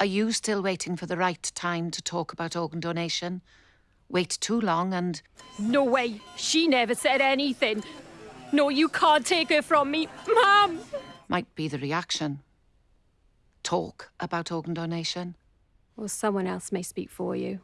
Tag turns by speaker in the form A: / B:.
A: Are you still waiting for the right time to talk about organ donation? Wait too long and...
B: No way. She never said anything. No, you can't take her from me. Mum!
A: Might be the reaction. Talk about organ donation.
B: Or someone else may speak for you.